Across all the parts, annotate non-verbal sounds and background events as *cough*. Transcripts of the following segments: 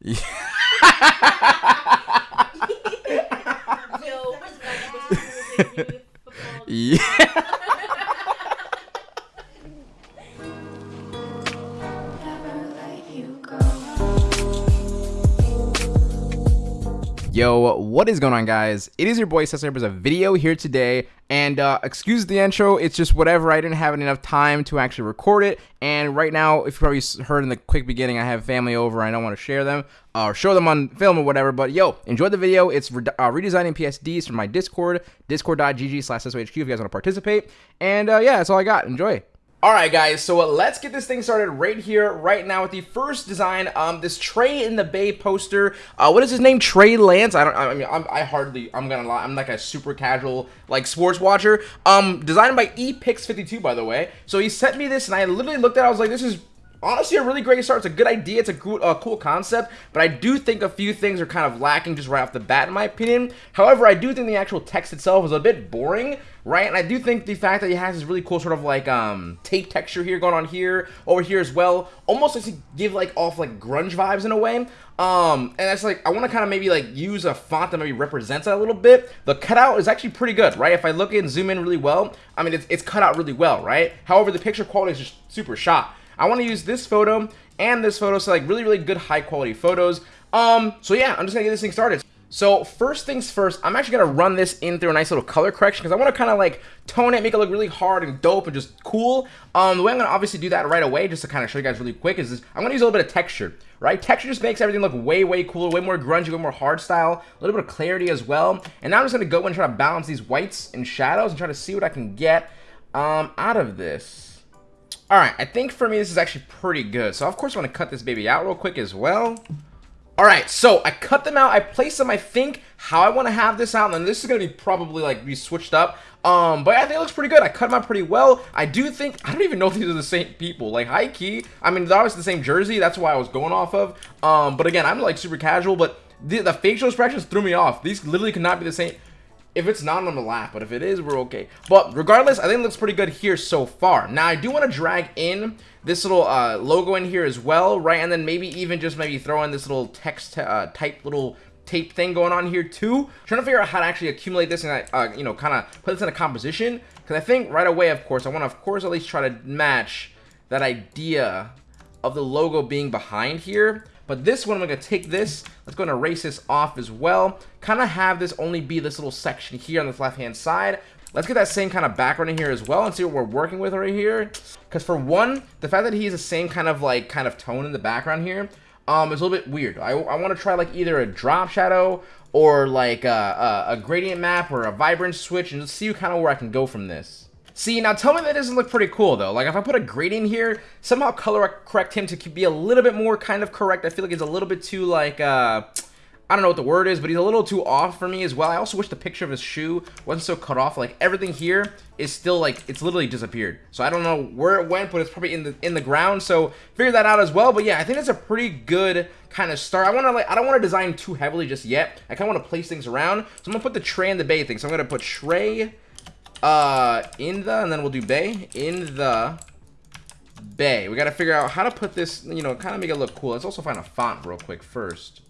*laughs* *laughs* yeah. Yo, what is going on guys? It is your boy Cesar. There's a video here today and uh, excuse the intro, it's just whatever. I didn't have enough time to actually record it. And right now, if you probably heard in the quick beginning, I have family over. I don't want to share them or show them on film or whatever. But yo, enjoy the video. It's re uh, redesigning PSDs from my Discord, discord.gg slash if you guys want to participate. And uh, yeah, that's all I got. Enjoy. Alright guys, so uh, let's get this thing started right here, right now with the first design, um, this Trey in the Bay poster. Uh, what is his name? Trey Lance? I don't, I mean, I'm, I hardly, I'm gonna lie, I'm like a super casual, like, sports watcher. Um, designed by ePix52, by the way. So he sent me this, and I literally looked at it, I was like, this is honestly a really great start. It's a good idea. It's a cool, uh, cool concept, but I do think a few things are kind of lacking just right off the bat, in my opinion. However, I do think the actual text itself is a bit boring, right? And I do think the fact that he has this really cool sort of like um, tape texture here going on here, over here as well, almost like to give like off like grunge vibes in a way. Um, and that's like, I want to kind of maybe like use a font that maybe represents that a little bit. The cutout is actually pretty good, right? If I look and zoom in really well, I mean, it's, it's cut out really well, right? However, the picture quality is just super shot. I want to use this photo and this photo, so like really, really good high quality photos. Um, so yeah, I'm just gonna get this thing started. So first things first, I'm actually gonna run this in through a nice little color correction because I want to kind of like tone it, make it look really hard and dope and just cool. Um, the way I'm gonna obviously do that right away, just to kind of show you guys really quick, is this, I'm gonna use a little bit of texture, right? Texture just makes everything look way, way cooler, way more grungy, way more hard style, a little bit of clarity as well. And now I'm just gonna go and try to balance these whites and shadows and try to see what I can get um, out of this. Alright, I think for me this is actually pretty good. So of course I want to cut this baby out real quick as well. Alright, so I cut them out, I place them, I think, how I want to have this out, and this is going to be probably, like, be switched up. Um, but I think it looks pretty good. I cut them out pretty well. I do think, I don't even know if these are the same people. Like, high key, I mean, they're obviously the same jersey, that's why I was going off of. Um, but again, I'm, like, super casual, but the, the facial expressions threw me off. These literally could not be the same. If it's not, I'm gonna laugh, but if it is, we're okay. But regardless, I think it looks pretty good here so far. Now, I do want to drag in this little uh, logo in here as well, right? And then maybe even just maybe throw in this little text uh, type little tape thing going on here too. Trying to figure out how to actually accumulate this and, uh, you know, kind of put this in a composition. Because I think right away, of course, I want to, of course, at least try to match that idea of the logo being behind here. But this one, I'm going to take this. Let's go and erase this off as well. Kind of have this only be this little section here on this left-hand side. Let's get that same kind of background in here as well and see what we're working with right here. Because for one, the fact that he's the same kind of like kind of tone in the background here um, is a little bit weird. I, I want to try like either a drop shadow or like a, a, a gradient map or a vibrance switch and just see kind of where I can go from this. See, now tell me that doesn't look pretty cool, though. Like, if I put a gradient here, somehow color correct him to be a little bit more kind of correct. I feel like he's a little bit too, like, uh... I don't know what the word is, but he's a little too off for me as well. I also wish the picture of his shoe wasn't so cut off. Like, everything here is still, like, it's literally disappeared. So I don't know where it went, but it's probably in the in the ground. So figure that out as well. But yeah, I think that's a pretty good kind of start. I want to, like, I don't want to design too heavily just yet. I kind of want to place things around. So I'm to put the Trey in the Bay thing. So I'm to put Trey uh, in the, and then we'll do bay, in the bay. We got to figure out how to put this, you know, kind of make it look cool. Let's also find a font real quick first.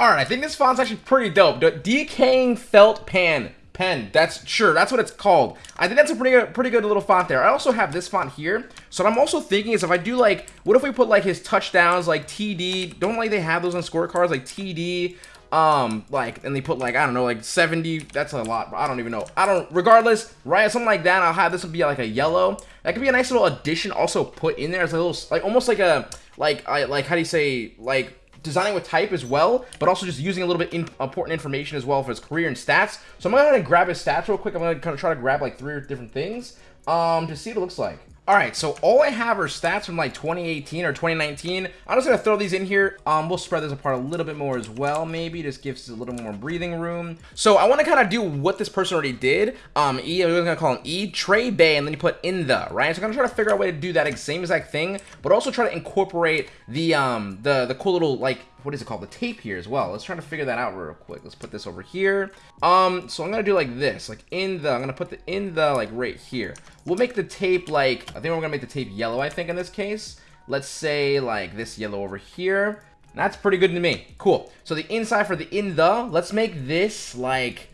All right, I think this font's actually pretty dope. Decaying Felt Pan pen. That's sure. That's what it's called. I think that's a pretty good, pretty good little font there. I also have this font here. So what I'm also thinking is if I do like, what if we put like his touchdowns like TD? Don't like they have those on scorecards like TD, um like and they put like i don't know like 70 that's a lot i don't even know i don't regardless right something like that i'll have this would be like a yellow that could be a nice little addition also put in there as a little like almost like a like i like how do you say like designing with type as well, but also just using a little bit in, important information as well for his career and stats. So I'm gonna grab his stats real quick. I'm gonna kind of try to grab like three different things um, to see what it looks like. All right, so all I have are stats from like 2018 or 2019. I'm just gonna throw these in here. Um, we'll spread this apart a little bit more as well, maybe. Just gives us a little more breathing room. So I wanna kind of do what this person already did. Um, E, I'm gonna call him E, Trey Bay, and then you put in the, right? So I'm gonna try to figure out a way to do that same exact thing, but also try to incorporate the, um, the, the cool little, like, what is it called? The tape here as well. Let's try to figure that out real quick. Let's put this over here. Um, so I'm gonna do like this, like in the, I'm gonna put the in the like right here. We'll make the tape like, I think we're gonna make the tape yellow, I think in this case. Let's say like this yellow over here. That's pretty good to me. Cool. So the inside for the in the, let's make this like,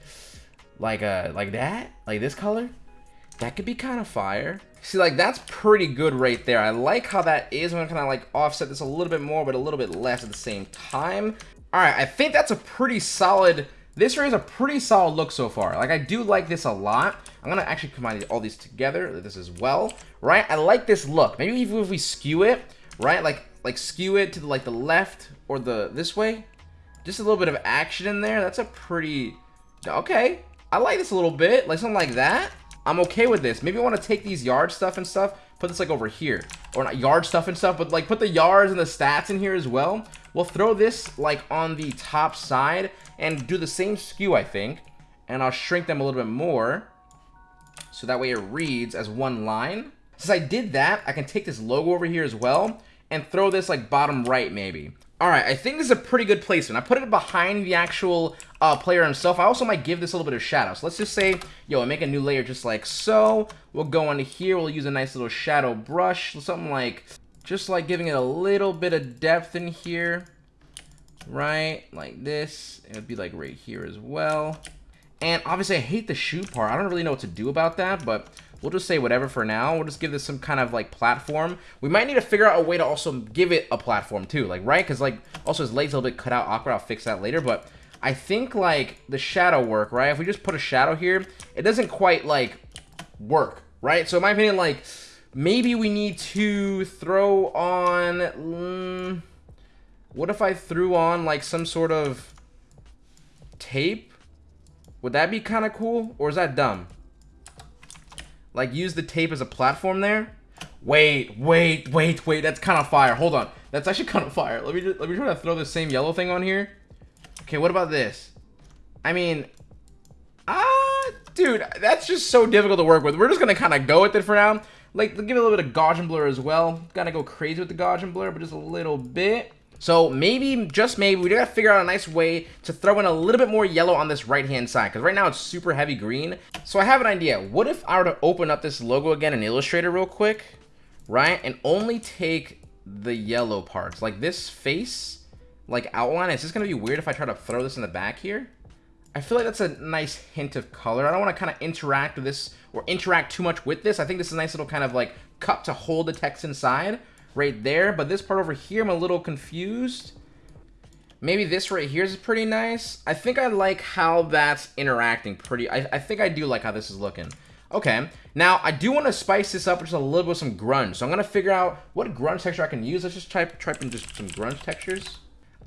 like a, uh, like that, like this color. That could be kind of fire. See, like, that's pretty good right there. I like how that is. I'm gonna kind of, like, offset this a little bit more, but a little bit less at the same time. All right, I think that's a pretty solid... This is a pretty solid look so far. Like, I do like this a lot. I'm gonna actually combine all these together, this as well, right? I like this look. Maybe even if we skew it, right? Like, like skew it to the, like the left or the this way. Just a little bit of action in there. That's a pretty... Okay. I like this a little bit. Like, something like that. I'm okay with this. Maybe I want to take these yard stuff and stuff, put this like over here. Or not yard stuff and stuff, but like put the yards and the stats in here as well. We'll throw this like on the top side and do the same skew, I think. And I'll shrink them a little bit more. So that way it reads as one line. Since I did that, I can take this logo over here as well and throw this like bottom right maybe. All right, I think this is a pretty good placement. I put it behind the actual uh, player himself. I also might give this a little bit of shadow. So let's just say, yo, I make a new layer just like so. We'll go into here. We'll use a nice little shadow brush. Something like, just like giving it a little bit of depth in here. Right, like this. It would be like right here as well. And obviously, I hate the shoe part. I don't really know what to do about that, but We'll just say whatever for now. We'll just give this some kind of like platform. We might need to figure out a way to also give it a platform too, like right? Because like also his legs a little bit cut out awkward. I'll fix that later, but I think like the shadow work, right? If we just put a shadow here, it doesn't quite like work, right? So in my opinion, like maybe we need to throw on. Mm, what if I threw on like some sort of tape? Would that be kind of cool, or is that dumb? Like, use the tape as a platform there. Wait, wait, wait, wait. That's kind of fire. Hold on. That's actually *laughs* kind of fire. Let me just, let me try to throw the same yellow thing on here. Okay, what about this? I mean, ah, dude, that's just so difficult to work with. We're just gonna kind of go with it for now. Like, give it a little bit of Gaussian blur as well. Gotta go crazy with the Gaussian blur, but just a little bit. So maybe, just maybe, we gotta figure out a nice way to throw in a little bit more yellow on this right-hand side, because right now it's super heavy green. So I have an idea. What if I were to open up this logo again in Illustrator real quick, right, and only take the yellow parts, like this face, like outline. Is this gonna be weird if I try to throw this in the back here. I feel like that's a nice hint of color. I don't want to kind of interact with this or interact too much with this. I think this is a nice little kind of like cup to hold the text inside right there. But this part over here, I'm a little confused. Maybe this right here is pretty nice. I think I like how that's interacting pretty. I, I think I do like how this is looking. Okay, now I do want to spice this up with just a little bit with some grunge. So I'm going to figure out what grunge texture I can use. Let's just type, type in just some grunge textures.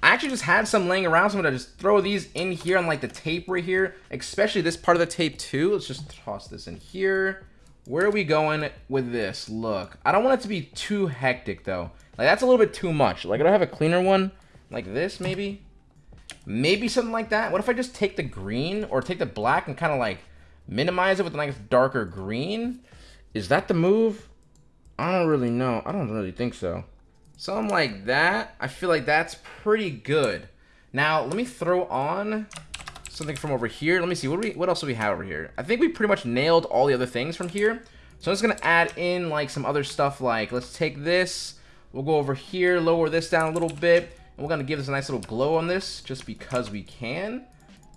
I actually just had some laying around, so I'm going to just throw these in here on like the tape right here, especially this part of the tape too. Let's just toss this in here. Where are we going with this? Look, I don't want it to be too hectic, though. Like, that's a little bit too much. Like, I don't have a cleaner one? Like this, maybe? Maybe something like that? What if I just take the green or take the black and kind of, like, minimize it with a nice darker green? Is that the move? I don't really know. I don't really think so. Something like that. I feel like that's pretty good. Now, let me throw on something from over here. Let me see. What, we, what else do we have over here? I think we pretty much nailed all the other things from here. So I'm just to add in like some other stuff like, let's take this. We'll go over here, lower this down a little bit. And we're to give this a nice little glow on this just because we can.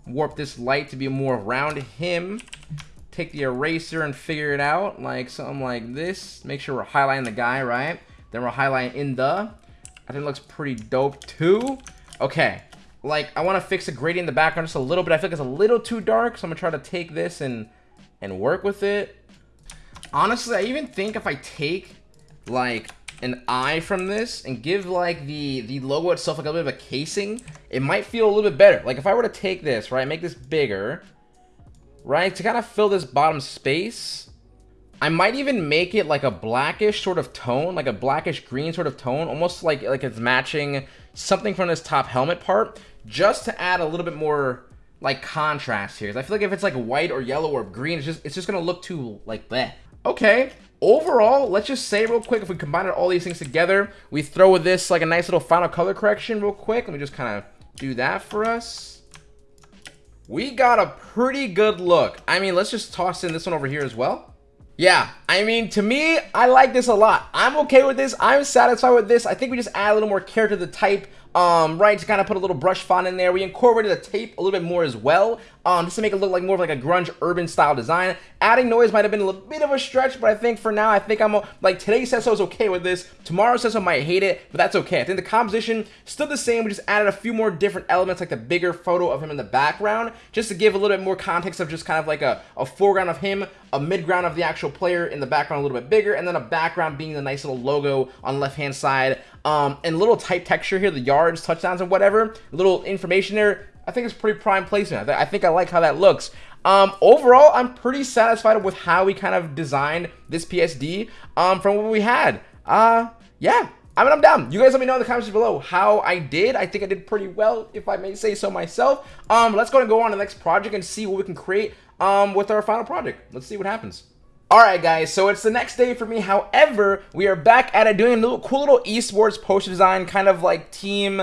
Warp this light to be more around him. Take the eraser and figure it out like something like this. Make sure we're highlighting the guy, right? Then we're highlighting in the. I think looks pretty dope too. Okay, like, I want to fix the gradient in the background just a little bit. I feel like it's a little too dark, so I'm going to try to take this and, and work with it. Honestly, I even think if I take, like, an eye from this and give, like, the, the logo itself like a little bit of a casing, it might feel a little bit better. Like, if I were to take this, right, make this bigger, right, to kind of fill this bottom space, I might even make it like a blackish sort of tone, like a blackish green sort of tone, almost like like it's matching something from this top helmet part just to add a little bit more like contrast here. I feel like if it's like white or yellow or green, it's just it's just gonna look too like that. Okay. Overall, let's just say real quick, if we combine all these things together, we throw with this like a nice little final color correction real quick. Let me just kind of do that for us. We got a pretty good look. I mean, let's just toss in this one over here as well. Yeah, I mean, to me, I like this a lot. I'm okay with this. I'm satisfied with this. I think we just add a little more character to the type um, right, to kind of put a little brush font in there. We incorporated the tape a little bit more as well, um, just to make it look like more of like a grunge urban style design. Adding noise might have been a little bit of a stretch, but I think for now, I think I'm, like, today says so is okay with this. Tomorrow says so might hate it, but that's okay. I think the composition still the same. We just added a few more different elements, like the bigger photo of him in the background, just to give a little bit more context of just kind of like a, a foreground of him, a midground of the actual player in the background a little bit bigger, and then a background being the nice little logo on the left-hand side. Um, and little type texture here, the yards, touchdowns, and whatever. A little information there. I think it's pretty prime placement. I, th I think I like how that looks. Um, overall, I'm pretty satisfied with how we kind of designed this PSD um, from what we had. Uh, yeah, I mean, I'm down. You guys let me know in the comments below how I did. I think I did pretty well, if I may say so myself. Um, let's go and go on to the next project and see what we can create um, with our final project. Let's see what happens. Alright guys, so it's the next day for me. However, we are back at it doing a little cool little esports poster design, kind of like team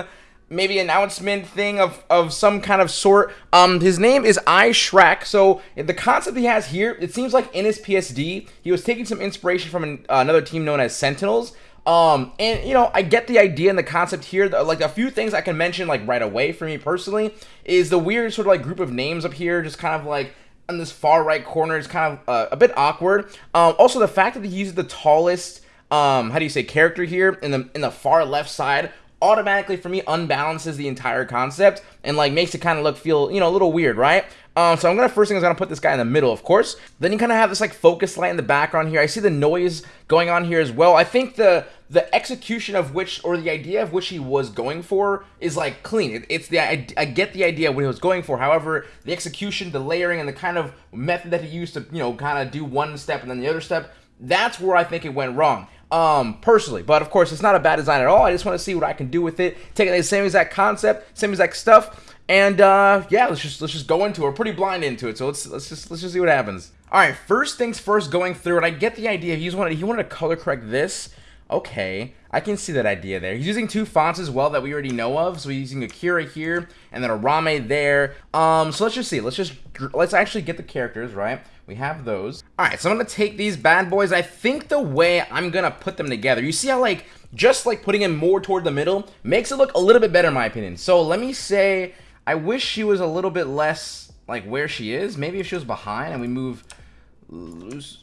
maybe announcement thing of, of some kind of sort. Um, his name is I Shrek. So the concept he has here, it seems like in his PSD, he was taking some inspiration from an, uh, another team known as Sentinels. Um, and you know, I get the idea and the concept here. Like a few things I can mention like right away for me personally is the weird sort of like group of names up here, just kind of like in this far right corner is kind of uh, a bit awkward. Um, also, the fact that he uses the tallest, um, how do you say, character here in the in the far left side automatically for me unbalances the entire concept and like makes it kind of look feel you know a little weird right um, so I'm gonna first thing is gonna put this guy in the middle, of course. Then you kind of have this like focus light in the background here. I see the noise going on here as well. I think the the execution of which or the idea of which he was going for is like clean. It, it's the I, I, get the idea what he was going for. However, the execution, the layering, and the kind of method that he used to you know kind of do one step and then the other step, that's where I think it went wrong um, personally. But of course, it's not a bad design at all. I just want to see what I can do with it. Taking the same exact concept, same exact stuff, and uh, yeah, let's just let's just go into it. We're pretty blind into it, so let's let's just let's just see what happens. All right, first things first. Going through and I get the idea. He wanted he wanted to color correct this. Okay, I can see that idea there. He's using two fonts as well that we already know of. So he's using Akira here and then a Rame there. Um, so let's just see. Let's just let's actually get the characters right. We have those. All right, so I'm gonna take these bad boys. I think the way I'm gonna put them together. You see how like just like putting him more toward the middle makes it look a little bit better in my opinion. So let me say I wish she was a little bit less like where she is. Maybe if she was behind and we move.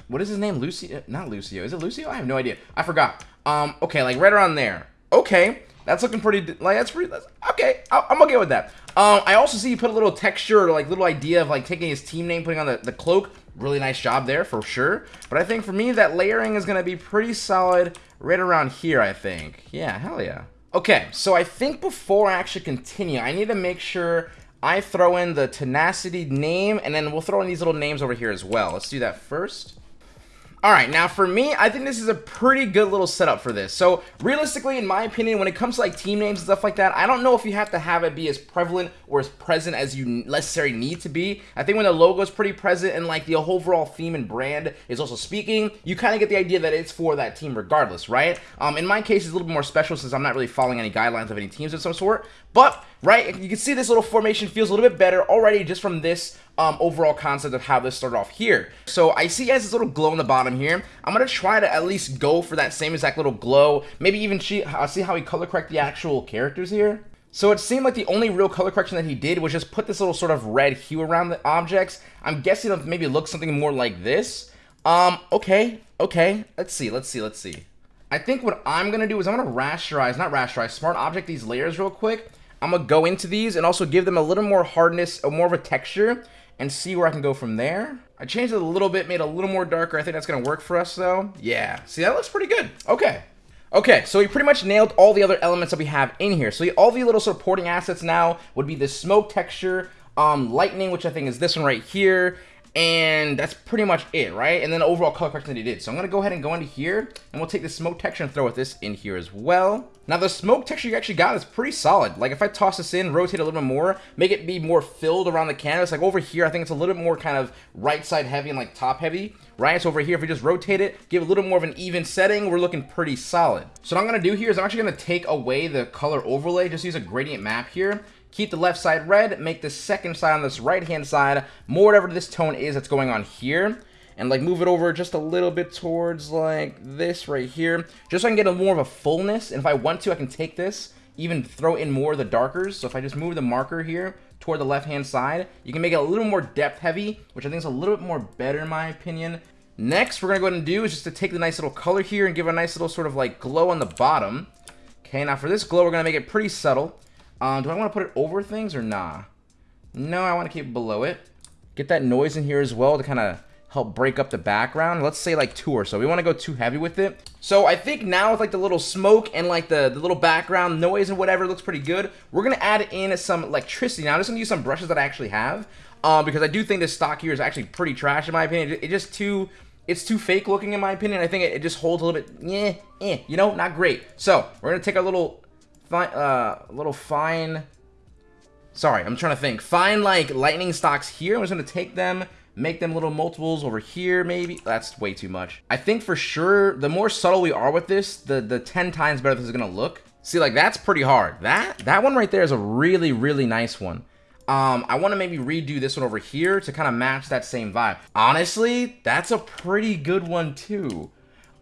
What is his name? Lucio? Not Lucio. Is it Lucio? I have no idea. I forgot. Um. Okay, like right around there. Okay, that's looking pretty. Like that's pretty. That's, okay, i am okay with that. Um. I also see you put a little texture or like little idea of like taking his team name, putting on the the cloak. Really nice job there for sure. But I think for me that layering is gonna be pretty solid right around here. I think. Yeah. Hell yeah. Okay, so I think before I actually continue, I need to make sure I throw in the tenacity name, and then we'll throw in these little names over here as well. Let's do that first. All right, now for me, I think this is a pretty good little setup for this. So realistically, in my opinion, when it comes to like team names and stuff like that, I don't know if you have to have it be as prevalent or as present as you necessarily need to be. I think when the logo is pretty present and like the overall theme and brand is also speaking, you kind of get the idea that it's for that team regardless, right? Um, in my case, it's a little bit more special since I'm not really following any guidelines of any teams of some sort. But, right, you can see this little formation feels a little bit better already just from this um, overall concept of how this started off here. So I see as this little glow in the bottom here. I'm going to try to at least go for that same exact little glow. Maybe even see, uh, see how he color correct the actual characters here. So it seemed like the only real color correction that he did was just put this little sort of red hue around the objects. I'm guessing it maybe look something more like this. Um, okay, okay, let's see, let's see, let's see. I think what I'm to do is I'm to rasterize, not rasterize, smart object these layers real quick. I'm to go into these and also give them a little more hardness, or more of a texture and see where I can go from there. I changed it a little bit, made it a little more darker. I think that's to work for us, though. Yeah. See, that looks pretty good. Okay. Okay, so we pretty much nailed all the other elements that we have in here. So all the little supporting assets now would be the smoke texture, um, lightning, which I think is this one right here, and that's pretty much it, right? And then the overall color correction that he did. So I'm going to go ahead and go into here, and we'll take the smoke texture and throw this in here as well. Now, the smoke texture you actually got is pretty solid. Like, if I toss this in, rotate a little bit more, make it be more filled around the canvas, like over here, I think it's a little bit more kind of right side heavy and like top heavy, right? So over here, if we just rotate it, give a little more of an even setting, we're looking pretty solid. So what I'm to do here is I'm actually to take away the color overlay, just use a gradient map here, Keep the left side red, make the second side on this right-hand side more whatever this tone is that's going on here. And like move it over just a little bit towards like this right here. Just so I can get a more of a fullness. And if I want to, I can take this even throw in more of the darkers. So if I just move the marker here toward the left-hand side, you can make it a little more depth heavy, which I think is a little bit more better in my opinion. Next, we're to go ahead and do is just to take the nice little color here and give a nice little sort of like glow on the bottom. Okay, now for this glow, we're to make it pretty subtle. Um, do I want to put it over things or nah? No, I want to keep it below it. Get that noise in here as well to kind of help break up the background. Let's say like two or so. We want to go too heavy with it. So I think now with like the little smoke and like the, the little background noise and whatever looks pretty good. We're going to add in some electricity. Now I'm just going to use some brushes that I actually have. Um, because I do think this stock here is actually pretty trash in my opinion. It, just too it's too fake looking in my opinion. I think it, it just holds a little bit, yeah, eh, you know, not great. So we're gonna take a little, fine, uh, little fine. Sorry, I'm trying to think. Fine like lightning stocks here. I'm just gonna take them, make them little multiples over here. Maybe that's way too much. I think for sure, the more subtle we are with this, the the 10 times better this is gonna look. See, like that's pretty hard. That that one right there is a really really nice one. Um, I want to maybe redo this one over here to kind of match that same vibe. Honestly, that's a pretty good one too.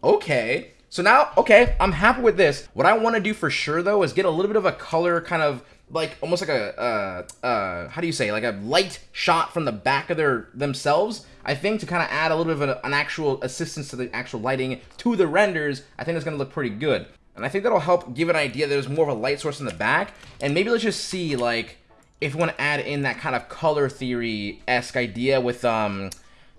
Okay. So now, okay, I'm happy with this. What I want to do for sure, though, is get a little bit of a color kind of like almost like a uh, uh, how do you say like a light shot from the back of their themselves i think to kind of add a little bit of an, an, actual assistance to the actual lighting to the renders i think it's going to look pretty good and i think that'll help give an idea that there's more of a light source in the back and maybe let's just see like if you want to add in that kind of color theory-esque idea with, um,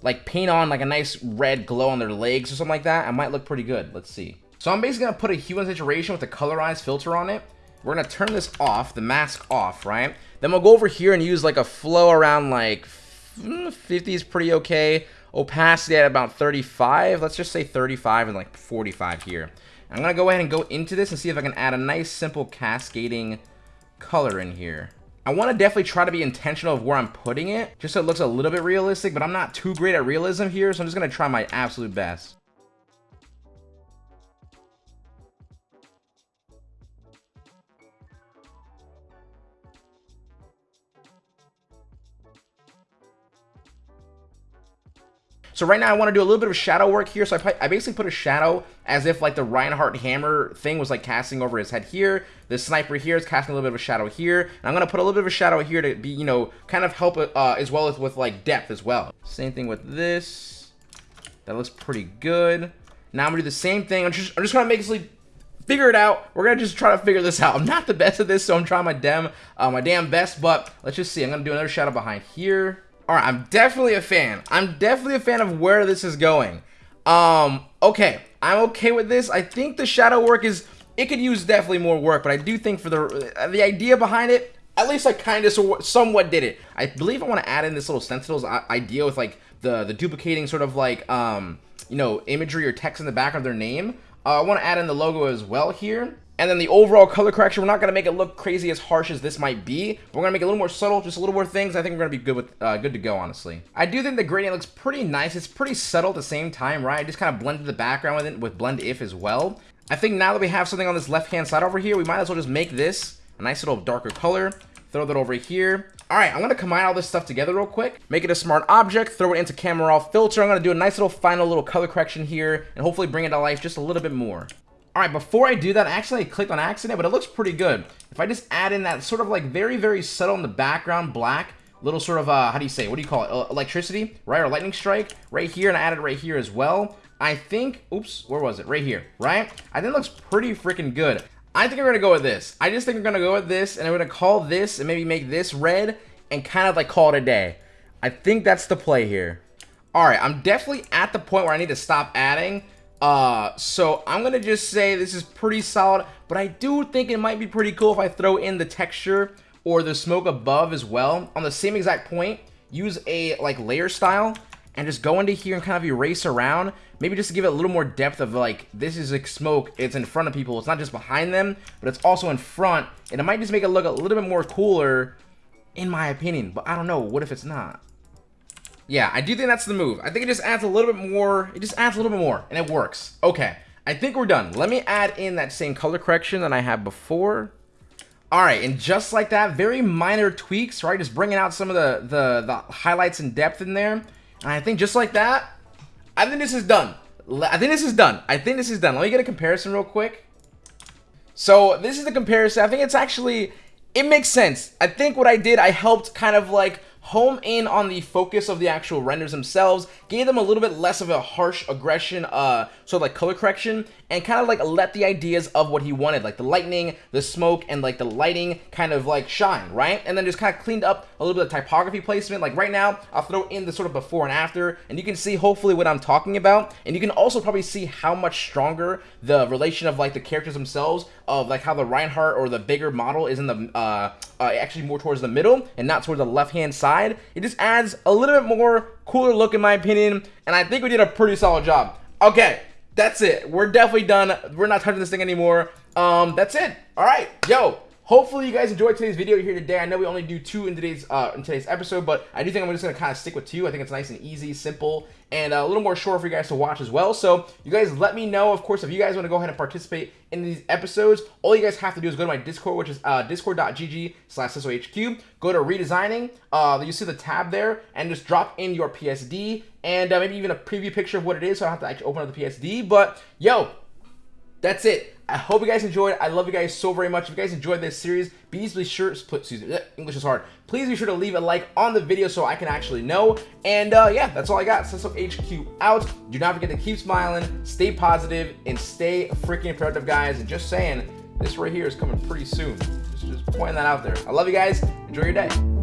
like, paint on, like, a nice red glow on their legs or something like that, it might look pretty good. Let's see. So I'm basically to put a hue and saturation with a colorized filter on it. We're to turn this off, the mask off, right? Then we'll go over here and use, like, a flow around, like, 50 mm, is pretty okay. Opacity at about 35. Let's just say 35 and, like, 45 here. I'm to go ahead and go into this and see if I can add a nice, simple cascading color in here. I want to definitely try to be intentional of where I'm putting it, just so it looks a little bit realistic, but I'm not too great at realism here, so I'm just going to try my absolute best. So right now I want to do a little bit of shadow work here. So I, I basically put a shadow as if like the Reinhardt hammer thing was like casting over his head here. The sniper here is casting a little bit of a shadow here. And I'm to put a little bit of a shadow here to be, you know, kind of help uh, as well as with like depth as well. Same thing with this. That looks pretty good. Now I'm to do the same thing. I'm just, I'm just to make this figure it out. We're gonna just try to figure this out. I'm not the best at this, so I'm trying my damn, uh, my damn best. But let's just see. I'm gonna do another shadow behind here. All right, I'm definitely a fan. I'm definitely a fan of where this is going. Um, okay, I'm okay with this. I think the shadow work is, it could use definitely more work, but I do think for the uh, the idea behind it, at least I kind of so, somewhat did it. I believe I want to add in this little Sentinels idea with like the, the duplicating sort of like, um, you know, imagery or text in the back of their name. Uh, I want to add in the logo as well here. And then the overall color correction, we're not going to make it look crazy as harsh as this might be. But we're going to make it a little more subtle, just a little more things. I think we're going to be good with uh, good to go, honestly. I do think the gradient looks pretty nice. It's pretty subtle at the same time, right? I just kind of blended the background with it with Blend If as well. I think now that we have something on this left-hand side over here, we might as well just make this a nice little darker color. Throw that over here. All right, I'm going to combine all this stuff together real quick. Make it a smart object, throw it into camera raw filter. I'm going to do a nice little final little color correction here and hopefully bring it to life just a little bit more. All right, before I do that, actually I clicked on accident, but it looks pretty good. If I just add in that sort of like very, very subtle in the background black, little sort of, uh, how do you say, what do you call it, electricity, right, or lightning strike, right here, and I added right here as well. I think, oops, where was it? Right here, right? I think it looks pretty freaking good. I think we're gonna go with this. I just think we're gonna go with this, and I'm gonna call this, and maybe make this red, and kind of like call it a day. I think that's the play here. All right, I'm definitely at the point where I need to stop adding, uh, so I'm going to just say this is pretty solid, but I do think it might be pretty cool if I throw in the texture or the smoke above as well. On the same exact point, use a like layer style and just go into here and kind of erase around. Maybe just to give it a little more depth of like, this is like smoke, it's in front of people. It's not just behind them, but it's also in front. And it might just make it look a little bit more cooler, in my opinion. But I don't know, what if it's not? Yeah, I do think that's the move. I think it just adds a little bit more. It just adds a little bit more, and it works. Okay, I think we're done. Let me add in that same color correction that I had before. All right, and just like that, very minor tweaks, right? Just bringing out some of the, the, the highlights and depth in there. And I think just like that, I think this is done. I think this is done. I think this is done. Let me get a comparison real quick. So this is the comparison. I think it's actually, it makes sense. I think what I did, I helped kind of like home in on the focus of the actual renders themselves, gave them a little bit less of a harsh aggression, uh, sort of like color correction, and kind of like let the ideas of what he wanted, like the lightning, the smoke, and like the lighting kind of like shine, right? And then just kind of cleaned up a little bit of typography placement. Like right now, I'll throw in the sort of before and after, and you can see hopefully what I'm talking about, and you can also probably see how much stronger the relation of like the characters themselves, of like how the Reinhardt or the bigger model is in the, uh, uh actually more towards the middle and not towards the left-hand side side. It just adds a little bit more cooler look in my opinion, and I think we did a pretty solid job. Okay, that's it. We're definitely done. We're not touching this thing anymore. Um, that's it. All right, yo, Hopefully you guys enjoyed today's video here today. I know we only do two in today's uh, in today's episode, but I do think I'm just gonna kind of stick with two. I think it's nice and easy, simple, and a little more short for you guys to watch as well. So you guys let me know, of course, if you guys want to go ahead and participate in these episodes. All you guys have to do is go to my Discord, which is uh, discord.gg slash HQ. Go to redesigning. Uh, you see the tab there, and just drop in your PSD and uh, maybe even a preview picture of what it is. So I don't have to actually open up the PSD. But yo, that's it. I hope you guys enjoyed. I love you guys so very much. If you guys enjoyed this series, please be sure, excuse me, English is hard. Please be sure to leave a like on the video so I can actually know. And uh, yeah, that's all I got. Sesso HQ out. Do not forget to keep smiling, stay positive, and stay freaking productive, guys. And just saying, this right here is coming pretty soon. Just, just pointing that out there. I love you guys. Enjoy your day.